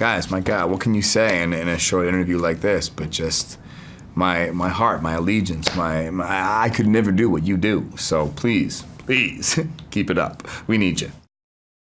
guys, my God, what can you say in, in a short interview like this? But just my my heart, my allegiance, my, my I could never do what you do. So please, please keep it up. We need you.